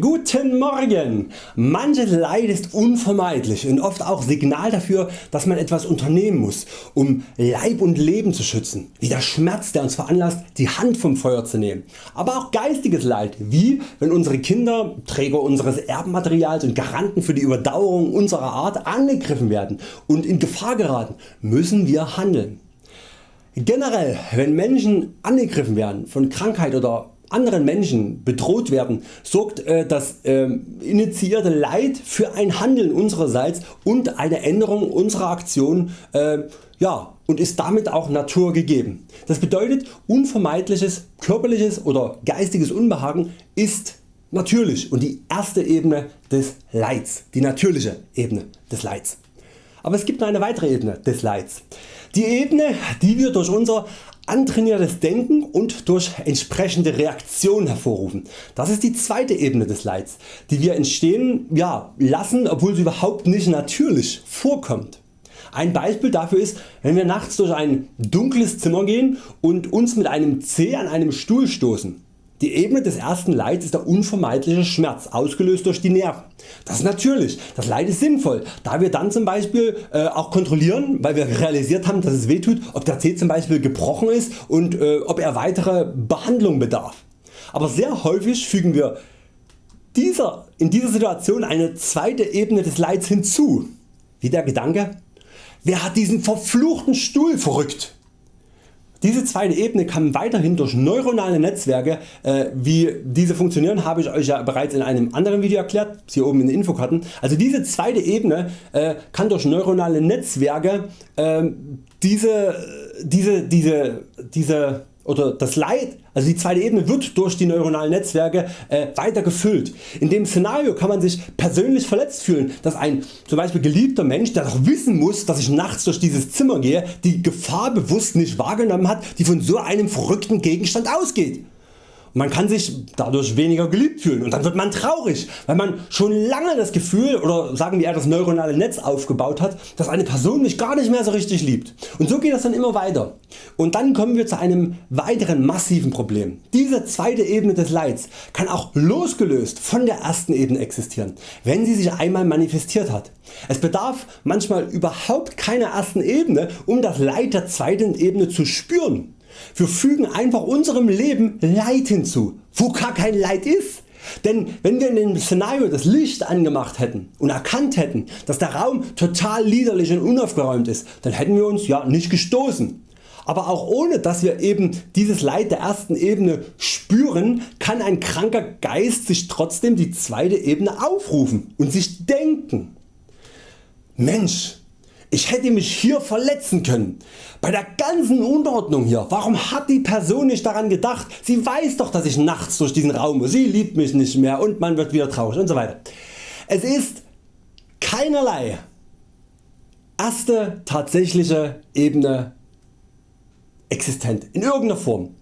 Guten Morgen! Manches Leid ist unvermeidlich und oft auch Signal dafür dass man etwas unternehmen muss um Leib und Leben zu schützen, wie der Schmerz der uns veranlasst die Hand vom Feuer zu nehmen. Aber auch geistiges Leid wie wenn unsere Kinder, Träger unseres Erbmaterials und Garanten für die Überdauerung unserer Art angegriffen werden und in Gefahr geraten, müssen wir handeln. Generell wenn Menschen angegriffen werden von Krankheit oder anderen Menschen bedroht werden, sorgt äh, das äh, initiierte Leid für ein Handeln unsererseits und eine Änderung unserer Aktion äh, ja, und ist damit auch Natur gegeben. Das bedeutet unvermeidliches körperliches oder geistiges Unbehagen ist natürlich und die erste Ebene des Leids, die natürliche Ebene des Leids. Aber es gibt noch eine weitere Ebene des Leids. Die Ebene die wir durch unser antrainiertes Denken und durch entsprechende Reaktion hervorrufen. Das ist die zweite Ebene des Leids, die wir entstehen ja, lassen obwohl sie überhaupt nicht natürlich vorkommt. Ein Beispiel dafür ist wenn wir nachts durch ein dunkles Zimmer gehen und uns mit einem Zeh an einem Stuhl stoßen. Die Ebene des ersten Leids ist der unvermeidliche Schmerz, ausgelöst durch die Nerven. Das ist natürlich, das Leid ist sinnvoll, da wir dann zum Beispiel äh, auch kontrollieren, weil wir realisiert haben dass es weh tut, ob der Zeh zum Beispiel gebrochen ist und äh, ob er weitere Behandlung bedarf. Aber sehr häufig fügen wir dieser, in dieser Situation eine zweite Ebene des Leids hinzu, wie der Gedanke, wer hat diesen verfluchten Stuhl verrückt? Diese zweite Ebene kann weiterhin durch neuronale Netzwerke, äh, wie diese funktionieren habe ich Euch ja bereits in einem anderen Video erklärt, hier oben in den Infokarten. Also diese zweite Ebene äh, kann durch neuronale Netzwerke äh, diese, diese, diese, diese oder das Leid, also die zweite Ebene wird durch die neuronalen Netzwerke äh, weiter gefüllt. In dem Szenario kann man sich persönlich verletzt fühlen, dass ein zum Beispiel geliebter Mensch der doch wissen muss dass ich nachts durch dieses Zimmer gehe die Gefahr bewusst nicht wahrgenommen hat die von so einem verrückten Gegenstand ausgeht. Man kann sich dadurch weniger geliebt fühlen und dann wird man traurig, weil man schon lange das Gefühl oder sagen wir eher das neuronale Netz aufgebaut hat, dass eine Person mich gar nicht mehr so richtig liebt. Und so geht das dann immer weiter. Und dann kommen wir zu einem weiteren massiven Problem. Diese zweite Ebene des Leids kann auch losgelöst von der ersten Ebene existieren, wenn sie sich einmal manifestiert hat. Es bedarf manchmal überhaupt keiner ersten Ebene um das Leid der zweiten Ebene zu spüren. Wir fügen einfach unserem Leben Leid hinzu, wo gar kein Leid ist. Denn wenn wir in dem Szenario das Licht angemacht hätten und erkannt hätten dass der Raum total liederlich und unaufgeräumt ist, dann hätten wir uns ja nicht gestoßen. Aber auch ohne dass wir eben dieses Leid der ersten Ebene spüren, kann ein kranker Geist sich trotzdem die zweite Ebene aufrufen und sich denken. Mensch, ich hätte mich hier verletzen können. Bei der ganzen Unordnung hier, warum hat die Person nicht daran gedacht, sie weiß doch dass ich nachts durch diesen Raum muss, sie liebt mich nicht mehr und man wird wieder traurig und so weiter. Es ist keinerlei erste tatsächliche Ebene existent in irgendeiner Form.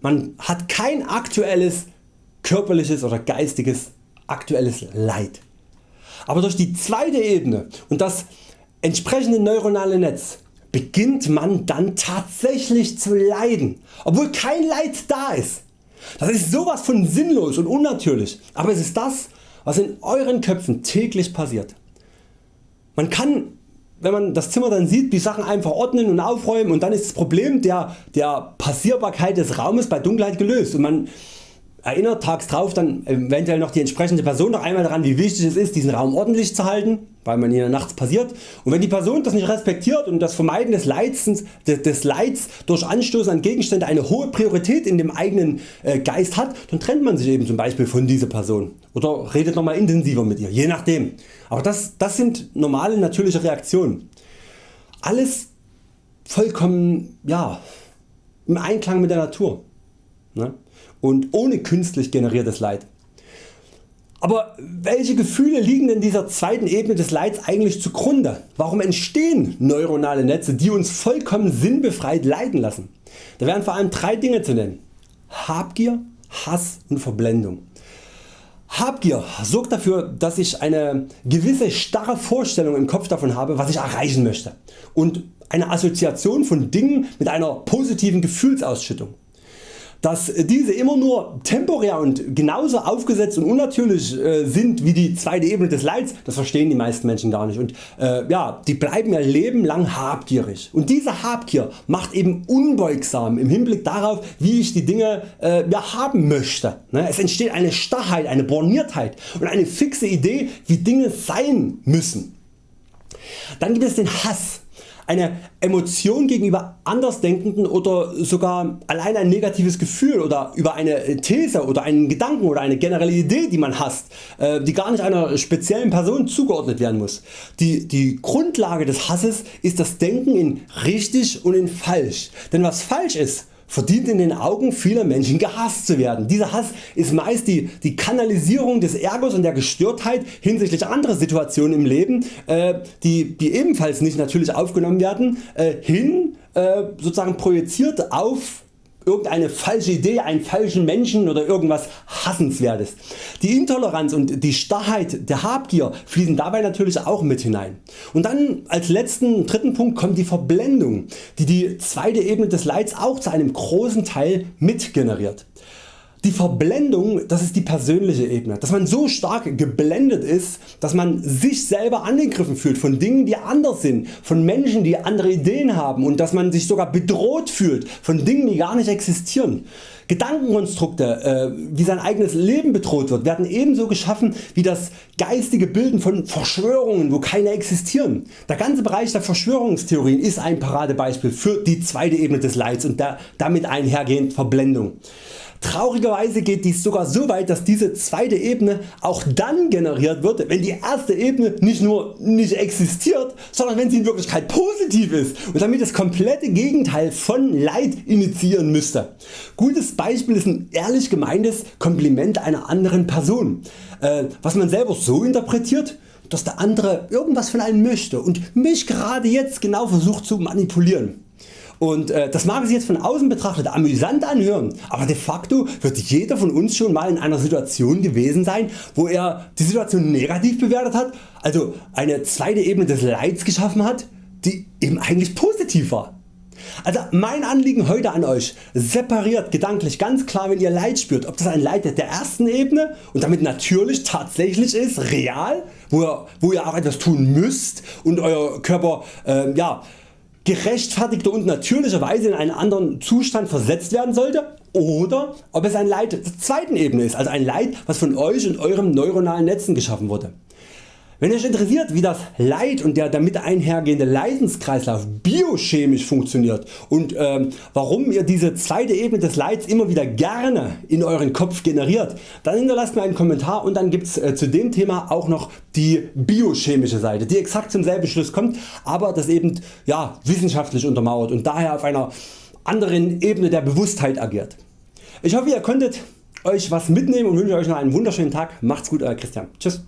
Man hat kein aktuelles körperliches oder geistiges aktuelles Leid. Aber durch die zweite Ebene und das entsprechende neuronale Netz beginnt man dann tatsächlich zu leiden, obwohl kein Leid da ist. Das ist sowas von sinnlos und unnatürlich, aber es ist das was in Euren Köpfen täglich passiert. Man kann wenn man das Zimmer dann sieht die Sachen einfach ordnen und aufräumen und dann ist das Problem der, der Passierbarkeit des Raumes bei Dunkelheit gelöst und man erinnert tags drauf dann eventuell noch die entsprechende Person noch einmal daran wie wichtig es ist diesen Raum ordentlich zu halten, weil man ihn nachts passiert und wenn die Person das nicht respektiert und das Vermeiden des Leids, des Leids durch Anstoßen an Gegenstände eine hohe Priorität in dem eigenen äh, Geist hat, dann trennt man sich eben zum Beispiel von dieser Person oder redet nochmal intensiver mit ihr, je nachdem. Aber das, das sind normale natürliche Reaktionen. Alles vollkommen ja, im Einklang mit der Natur ne? und ohne künstlich generiertes Leid. Aber welche Gefühle liegen denn dieser zweiten Ebene des Leids eigentlich zugrunde? Warum entstehen neuronale Netze die uns vollkommen sinnbefreit leiden lassen? Da wären vor allem drei Dinge zu nennen. Habgier, Hass und Verblendung. Habgier sorgt dafür dass ich eine gewisse starre Vorstellung im Kopf davon habe was ich erreichen möchte und eine Assoziation von Dingen mit einer positiven Gefühlsausschüttung. Dass diese immer nur temporär und genauso aufgesetzt und unnatürlich äh, sind wie die zweite Ebene des Leids, das verstehen die meisten Menschen gar nicht und äh, ja, die bleiben ihr Leben lang habgierig und diese Habgier macht eben unbeugsam im Hinblick darauf wie ich die Dinge äh, ja, haben möchte. Ne? Es entsteht eine Starrheit, eine Borniertheit und eine fixe Idee wie Dinge sein müssen. Dann gibt es den Hass eine Emotion gegenüber Andersdenkenden oder sogar allein ein negatives Gefühl oder über eine These oder einen Gedanken oder eine generelle Idee die man hasst, äh, die gar nicht einer speziellen Person zugeordnet werden muss. Die, die Grundlage des Hasses ist das Denken in richtig und in falsch. Denn was falsch ist, verdient in den Augen vieler Menschen gehasst zu werden. Dieser Hass ist meist die, die Kanalisierung des Ärgers und der Gestörtheit hinsichtlich anderer Situationen im Leben, äh, die, die ebenfalls nicht natürlich aufgenommen werden, äh, hin äh, sozusagen projiziert auf irgendeine falsche Idee, einen falschen Menschen oder irgendwas Hassenswertes. Die Intoleranz und die Starrheit der Habgier fließen dabei natürlich auch mit hinein. Und dann als letzten dritten Punkt kommt die Verblendung, die die zweite Ebene des Leids auch zu einem großen Teil mit generiert. Die Verblendung das ist die persönliche Ebene, dass man so stark geblendet ist, dass man sich selber angegriffen fühlt von Dingen die anders sind, von Menschen die andere Ideen haben und dass man sich sogar bedroht fühlt von Dingen die gar nicht existieren. Gedankenkonstrukte äh, wie sein eigenes Leben bedroht wird werden ebenso geschaffen wie das geistige Bilden von Verschwörungen wo keine existieren. Der ganze Bereich der Verschwörungstheorien ist ein Paradebeispiel für die zweite Ebene des Leids und der damit einhergehend Verblendung. Traurigerweise geht dies sogar so weit dass diese zweite Ebene auch dann generiert wird wenn die erste Ebene nicht nur nicht existiert, sondern wenn sie in Wirklichkeit positiv ist und damit das komplette Gegenteil von Leid initiieren müsste. Gutes Beispiel ist ein ehrlich gemeintes Kompliment einer anderen Person, äh, was man selber so interpretiert dass der andere irgendwas von einem möchte und mich gerade jetzt genau versucht zu manipulieren. Und äh, das mag sich jetzt von außen betrachtet amüsant anhören, aber de facto wird jeder von uns schon mal in einer Situation gewesen sein wo er die Situation negativ bewertet hat, also eine zweite Ebene des Leids geschaffen hat die eben eigentlich positiv war. Also mein Anliegen heute an Euch, separiert gedanklich ganz klar wenn ihr Leid spürt, ob das ein Leid der ersten Ebene und damit natürlich tatsächlich ist, real, wo ihr, wo ihr auch etwas tun müsst und Euer Körper äh, ja, gerechtfertigter und natürlicherweise in einen anderen Zustand versetzt werden sollte oder ob es ein Leid der zweiten Ebene ist, also ein Leid was von Euch und Eurem neuronalen Netzen geschaffen wurde. Wenn Euch interessiert wie das Leid und der damit einhergehende Leidenskreislauf biochemisch funktioniert und äh, warum ihr diese zweite Ebene des Leids immer wieder gerne in Euren Kopf generiert, dann hinterlasst mir einen Kommentar und dann gibt's äh, zu dem Thema auch noch die biochemische Seite, die exakt zum selben Schluss kommt, aber das eben ja, wissenschaftlich untermauert und daher auf einer anderen Ebene der Bewusstheit agiert. Ich hoffe ihr konntet Euch was mitnehmen und wünsche Euch noch einen wunderschönen Tag. Macht's gut Euer Christian. Tschüss.